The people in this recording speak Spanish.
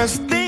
destino